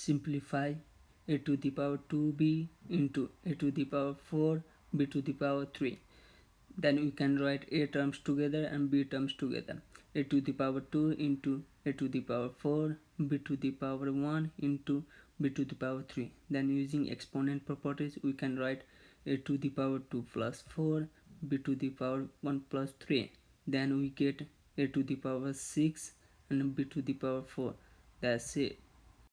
simplify a to the power 2b into a to the power 4 b to the power 3 then we can write a terms together and b terms together a to the power 2 into a to the power 4 b to the power 1 into b to the power 3 then using exponent properties we can write a to the power 2 plus 4 b to the power 1 plus 3 then we get a to the power 6 and b to the power 4 that's it